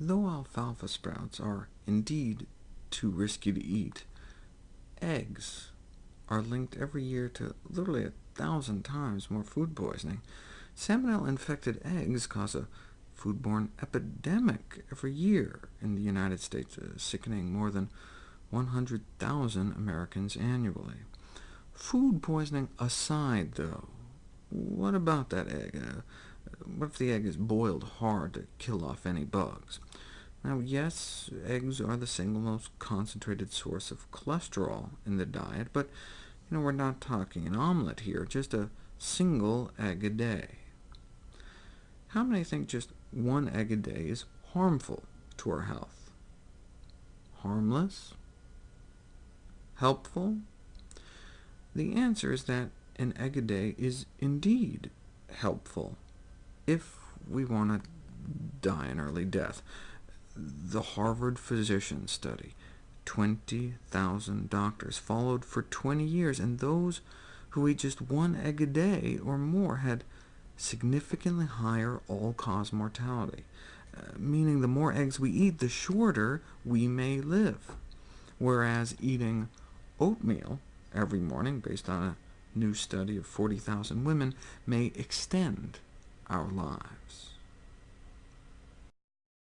Though alfalfa sprouts are indeed too risky to eat, eggs are linked every year to literally a thousand times more food poisoning. Salmonella-infected eggs cause a foodborne epidemic every year in the United States, uh, sickening more than 100,000 Americans annually. Food poisoning aside, though, what about that egg? Uh, what if the egg is boiled hard to kill off any bugs? Now, yes, eggs are the single most concentrated source of cholesterol in the diet, but you know, we're not talking an omelet here, just a single egg a day. How many think just one egg a day is harmful to our health? Harmless? Helpful? The answer is that an egg a day is indeed helpful, if we want to die an early death. The Harvard Physician Study, 20,000 doctors followed for 20 years, and those who ate just one egg a day or more had significantly higher all-cause mortality, uh, meaning the more eggs we eat, the shorter we may live, whereas eating oatmeal every morning, based on a new study of 40,000 women, may extend our lives.